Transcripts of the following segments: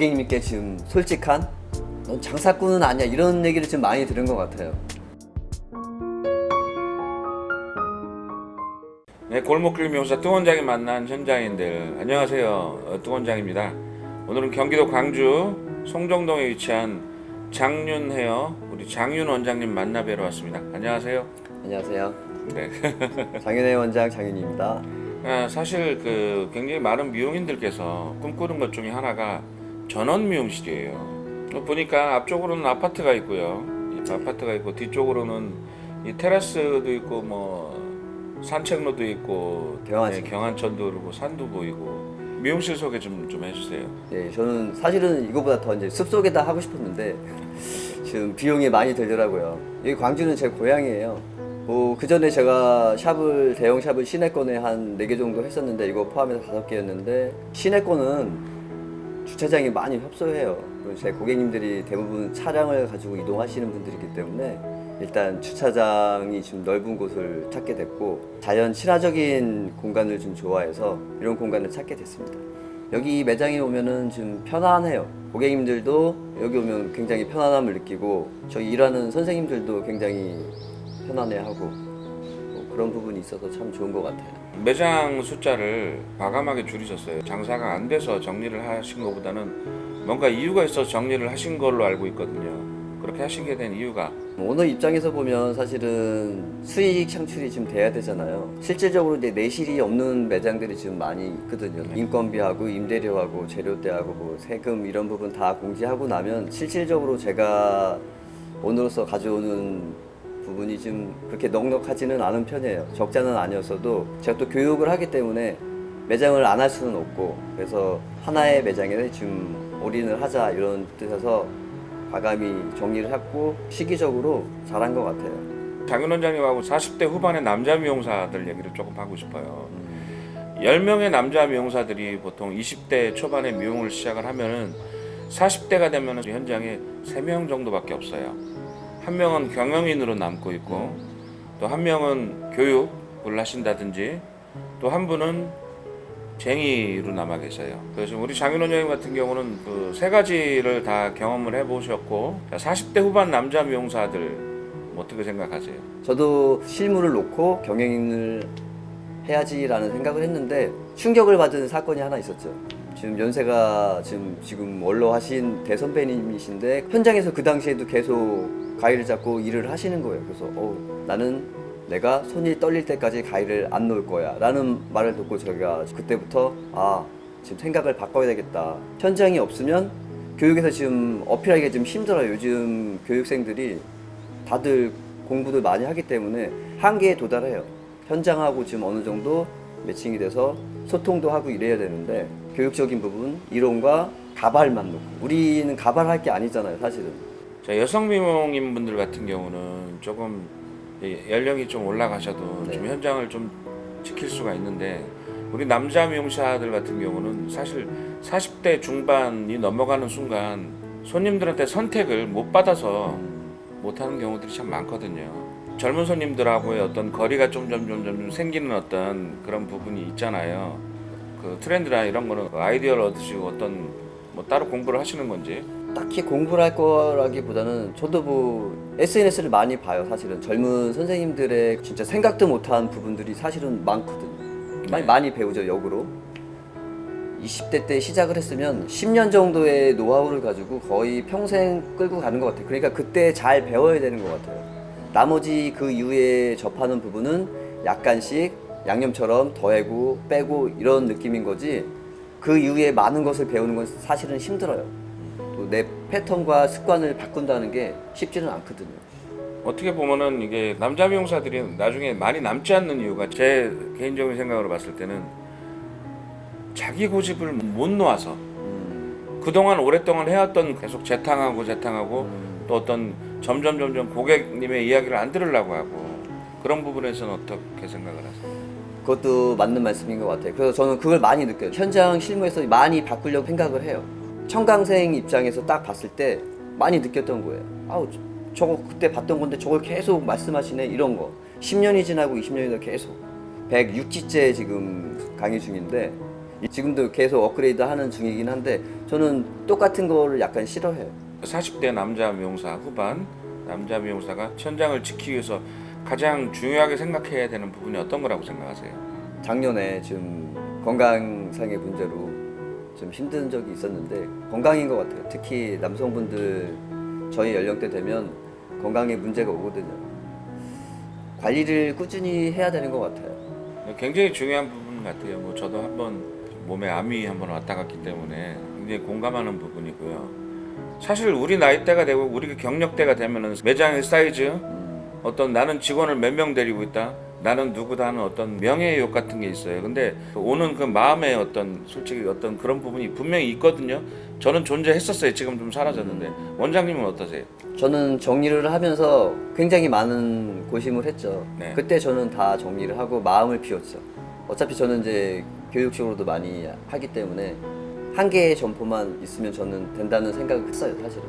고객님께 지금 솔직한 넌 장사꾼은 아니야 이런 얘기를 좀 많이 들은 것 같아요. 네, 골목길 미용사 뚱원장이 만난 현장인들 안녕하세요 어, 뚱원장입니다 오늘은 경기도 광주 송정동에 위치한 장윤 헤어 우리 장윤 원장님 만나 뵈러 왔습니다 안녕하세요 안녕하세요. 네. 장윤혜 원장 장윤입니다. 아, 사실 그 굉장히 많은 미용인들께서 꿈꾸는 것 중에 하나가 전원 미용실이에요 어, 보니까 앞쪽으로는 아파트가 있고요 이 아파트가 있고 뒤쪽으로는 이 테라스도 있고 뭐 산책로도 있고 경안천. 네, 경안천도 그러고 산도 보이고 미용실 소개 좀, 좀 해주세요 네, 저는 사실은 이거보다 더 이제 숲속에다 하고 싶었는데 지금 비용이 많이 들더라고요. 여기 광주는 제 고향이에요. 뭐, 그 전에 제가 샵을, 대형 샵을 시내권에 한 4개 정도 했었는데 이거 포함해서 5개였는데 시내권은 주차장이 많이 협소해요. 제 고객님들이 대부분 차량을 가지고 이동하시는 분들이기 때문에 일단 주차장이 좀 넓은 곳을 찾게 됐고 자연 친화적인 공간을 좀 좋아해서 이런 공간을 찾게 됐습니다. 여기 매장에 오면은 좀 편안해요. 고객님들도 여기 오면 굉장히 편안함을 느끼고 저희 일하는 선생님들도 굉장히 편안해하고 뭐 그런 부분이 있어서 참 좋은 것 같아요. 매장 숫자를 과감하게 줄이셨어요 장사가 안 돼서 정리를 하신 것보다는 뭔가 이유가 있어서 정리를 하신 걸로 알고 있거든요 그렇게 하시게 된 이유가 오너 입장에서 보면 사실은 수익 창출이 좀 돼야 되잖아요. 실질적으로 이제 내실이 없는 매장들이 지금 많이 있거든요. 인건비하고 임대료하고 재료대하고 뭐 세금 이런 부분 다 공제하고 나면 실질적으로 제가 오너로서 가져오는 부분이 좀 그렇게 넉넉하지는 않은 편이에요. 적자는 아니었어도 제가 또 교육을 하기 때문에 매장을 안 할 수는 없고 그래서 하나의 매장에 좀 올인을 하자 이런 뜻에서 과감히 정리를 했고 시기적으로 잘한 것 같아요. 장윤 원장님하고 40대 후반의 남자 미용사들 얘기를 조금 하고 싶어요 10명의 남자 미용사들이 보통 20대 초반에 미용을 시작을 하면 은 40대가 되면은 현장에 3명 정도밖에 없어요 한 명은 경영인으로 남고 있고 또 한 명은 교육을 하신다든지 또 한 분은 쟁이로 남아 계세요. 그래서 우리 장윤 원장님 같은 경우는 그 세 가지를 다 경험을 해보셨고 40대 후반 남자 미용사들 뭐 어떻게 생각하세요? 저도 실무를 놓고 경영인을 해야지라는 생각을 했는데 충격을 받은 사건이 하나 있었죠. 지금 연세가 지금 지금 원로 하신 대선배님이신데 현장에서 그 당시에도 계속 가위를 잡고 일을 하시는 거예요. 그래서 어, 나는 내가 손이 떨릴 때까지 가위를 안 놓을 거야. 라는 말을 듣고 제가 그때부터 아 지금 생각을 바꿔야 되겠다. 현장이 없으면 교육에서 지금 어필하기가 좀 힘들어요. 요즘 교육생들이 다들 공부도 많이 하기 때문에 한계에 도달해요. 현장하고 지금 어느 정도 매칭이 돼서 소통도 하고 이래야 되는데 교육적인 부분 이론과 가발만 놓고 우리는 가발할 게 아니잖아요 사실은 자, 여성 미용인 분들 같은 경우는 조금 이 연령이 좀 올라가셔도 네. 좀 현장을 좀 지킬 수가 있는데 우리 남자 미용사들 같은 경우는 사실 40대 중반이 넘어가는 순간 손님들한테 선택을 못 받아서 못하는 경우들이 참 많거든요. 젊은 손님들하고의 어떤 거리가 좀 점점 점점 생기는 어떤 그런 부분이 있잖아요. 그 트렌드나 이런 거는 아이디어를 얻으시고 어떤 뭐 따로 공부를 하시는 건지. 딱히 공부를 할 거라기보다는 저도 뭐 SNS를 많이 봐요 사실은. 젊은 선생님들의 진짜 생각도 못한 부분들이 사실은 많거든요. 많이, 네. 많이 배우죠 역으로. 20대 때 시작을 했으면 10년 정도의 노하우를 가지고 거의 평생 끌고 가는 것 같아요. 그러니까 그때 잘 배워야 되는 것 같아요 나머지 그 이후에 접하는 부분은 약간씩 양념처럼 더해고 빼고 이런 느낌인 거지. 그 이후에 많은 것을 배우는 건 사실은 힘들어요. 또 내 패턴과 습관을 바꾼다는 게 쉽지는 않거든요. 어떻게 보면은 이게 남자 미용사들이 나중에 많이 남지 않는 이유가 제 개인적인 생각으로 봤을 때는 자기 고집을 못 놓아서 음, 그동안 오랫동안 해왔던 계속 재탕하고 재탕하고 음, 또 어떤 점점 점점 고객님의 이야기를 안 들으려고 하고 그런 부분에서는 어떻게 생각을 하세요? 그것도 맞는 말씀인 것 같아요. 그래서 저는 그걸 많이 느껴요. 현장 실무에서 많이 바꾸려고 생각을 해요. 청강생 입장에서 딱 봤을 때 많이 느꼈던 거예요. 아우 저- 저거 그때 봤던 건데 저걸 계속 말씀하시네 이런 거. 10년이 지나고 20년이 더 계속 106지째 지금 강의 중인데 지금도 계속 업그레이드 하는 중이긴 한데 저는 똑같은 거를 약간 싫어해요. 40대 남자 미용사 후반 남자 미용사가 현장을 지키기 위해서 가장 중요하게 생각해야 되는 부분이 어떤 거라고 생각하세요? 작년에 좀 건강상의 문제로 좀 힘든 적이 있었는데 건강인 것 같아요. 특히 남성분들 저희 연령대 되면 건강에 문제가 오거든요. 관리를 꾸준히 해야 되는 것 같아요. 굉장히 중요한 부분 같아요. 뭐 저도 한번 몸에 암이 한번 왔다 갔기 때문에 굉장히 공감하는 부분이고요. 사실 우리 나이대가 되고 우리 경력대가 되면은 매장의 사이즈, 음, 어떤 나는 직원을 몇 명 데리고 있다. 나는 누구다 하는 어떤 명예욕 같은 게 있어요. 근데 오는 그 마음의 어떤 솔직히 어떤 그런 부분이 분명히 있거든요. 저는 존재했었어요. 지금 좀 사라졌는데 원장님은 어떠세요? 저는 정리를 하면서 굉장히 많은 고심을 했죠. 네. 그때 저는 다 정리를 하고 마음을 비웠죠. 어차피 저는 이제 교육적으로도 많이 하기 때문에 한 개의 점포만 있으면 저는 된다는 생각을 했어요, 사실은.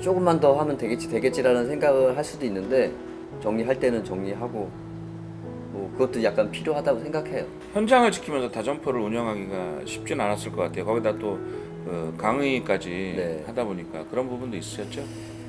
조금만 더 하면 되겠지, 되겠지라는 생각을 할 수도 있는데 정리할 때는 정리하고 뭐 그것도 약간 필요하다고 생각해요. 현장을 지키면서 다점포를 운영하기가 쉽진 않았을 것 같아요. 거기다 또 그 강의까지 네. 하다 보니까 그런 부분도 있으셨죠?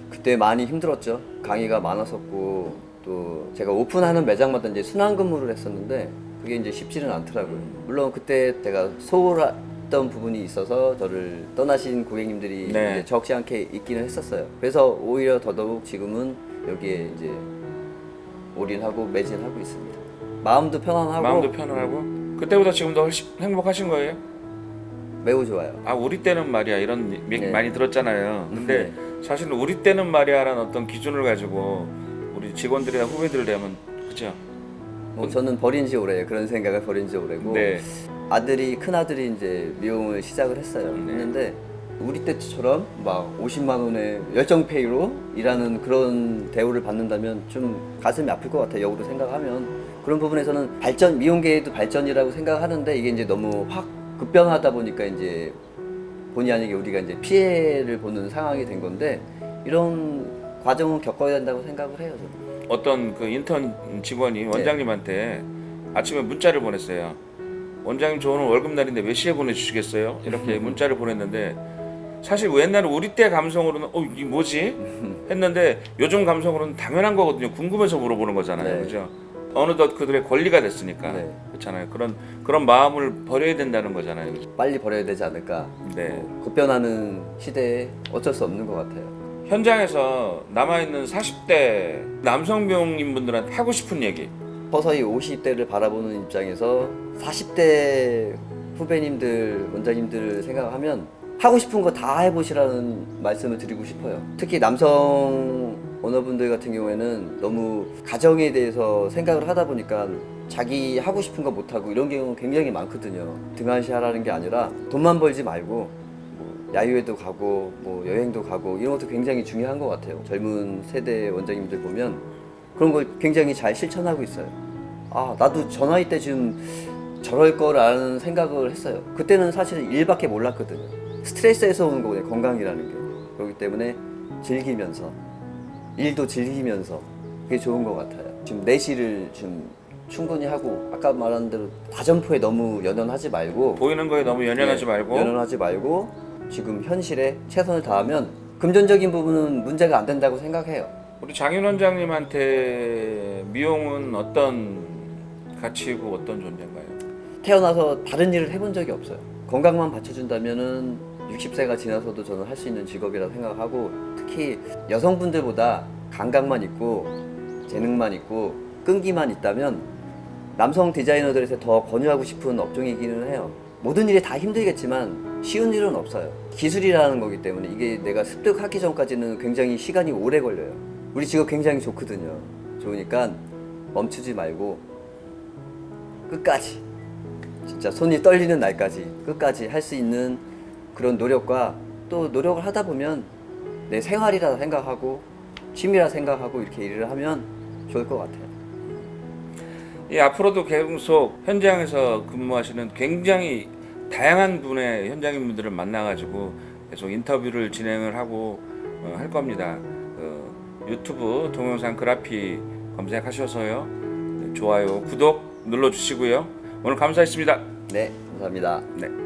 그때 많이 힘들었죠. 강의가 많았었고 또 제가 오픈하는 매장마다 이제 순환 근무를 했었는데 그게 이제 쉽지는 않더라고요. 물론 그때 제가 소홀 했던 부분이 있어서 저를 떠나신 고객님들이 네. 적지 않게 있기는 했었어요. 그래서 오히려 더더욱 지금은 여기에 이제 올인하고 매진하고 있습니다. 마음도 편안하고 마음도 편안하고 그때보다 지금 더 훨씬 행복하신 거예요? 매우 좋아요. 아 우리 때는 말이야 이런 얘기 네. 많이 들었잖아요. 근데 사실은 우리 때는 말이야라는 어떤 기준을 가지고 우리 직원들이나 후배들 되면 그죠? 뭐 저는 버린 지 오래예요. 그런 생각을 버린 지 오래고 네. 아들이 큰 아들이 이제 미용을 시작을 했어요. 네. 했는데 우리 때처럼 막 50만 원의 열정페이로 일하는 그런 대우를 받는다면 좀 가슴이 아플 것 같아요. 역으로 생각하면 그런 부분에서는 발전 미용계에도 발전이라고 생각하는데 이게 이제 너무 확 급변하다 보니까 이제 본의 아니게 우리가 이제 피해를 보는 상황이 된 건데 이런 과정을 겪어야 된다고 생각을 해요. 저는. 어떤 그 인턴 직원이 원장님한테 아침에 문자를 보냈어요. 원장님 저 오늘 월급 날인데 몇 시에 보내주시겠어요? 이렇게 문자를 보냈는데 사실 옛날에 우리 때 감성으로는 어 이게 뭐지? 했는데 요즘 감성으로는 당연한 거거든요. 궁금해서 물어보는 거잖아요, 네. 그죠? 어느덧 그들의 권리가 됐으니까 네. 그렇잖아요. 그런 그런 마음을 버려야 된다는 거잖아요? 빨리 버려야 되지 않을까. 네. 뭐 급변하는 시대에 어쩔 수 없는 것 같아요. 현장에서 남아 있는 40대 남성 미용인 분들한테 하고 싶은 얘기. 서서히 50대를 바라보는 입장에서 40대 후배님들, 원장님들 생각하면 하고 싶은 거 다 해보시라는 말씀을 드리고 싶어요. 특히 남성 오너분들 같은 경우에는 너무 가정에 대해서 생각을 하다 보니까 자기 하고 싶은 거 못하고 이런 경우 굉장히 많거든요. 등한시 하라는 게 아니라 돈만 벌지 말고 뭐 야유회도 가고 뭐 여행도 가고 이런 것도 굉장히 중요한 것 같아요. 젊은 세대 원장님들 보면 그런 걸 굉장히 잘 실천하고 있어요. 아 나도 저 나이 때 지금 저럴 거라는 생각을 했어요. 그때는 사실 일밖에 몰랐거든요. 스트레스에서 오는 거거든요. 건강이라는 게. 그렇기 때문에 즐기면서 일도 즐기면서 그게 좋은 것 같아요. 지금 내실을 좀 충분히 하고 아까 말한 대로 다점포에 너무 연연하지 말고 보이는 거에 너무 연연하지 네, 말고 연연하지 말고 지금 현실에 최선을 다하면 금전적인 부분은 문제가 안 된다고 생각해요. 우리 장윤 원장님한테 미용은 어떤 가치고 어떤 존재인가요? 태어나서 다른 일을 해본 적이 없어요. 건강만 받쳐준다면 은 60세가 지나서도 저는 할 수 있는 직업이라 생각하고 특히 여성분들보다 감각만 있고 재능만 있고 끈기만 있다면 남성 디자이너들에서 더 권유하고 싶은 업종이기는 해요. 모든 일이 다 힘들겠지만 쉬운 일은 없어요. 기술이라는 거기 때문에 이게 내가 습득하기 전까지는 굉장히 시간이 오래 걸려요. 우리 직업 굉장히 좋거든요. 좋으니까 멈추지 말고 끝까지 진짜 손이 떨리는 날까지 끝까지 할 수 있는 그런 노력과 또 노력을 하다 보면 내 생활이라 생각하고 취미라 생각하고 이렇게 일을 하면 좋을 것 같아요. 이 앞으로도 계속 현장에서 근무하시는 굉장히 다양한 분의 현장인분들을 만나가지고 계속 인터뷰를 진행을 하고 어, 할 겁니다. 어, 유튜브 동영상 그래피 검색하셔서요 네, 좋아요 구독 눌러주시고요 오늘 감사했습니다. 네, 감사합니다. 네.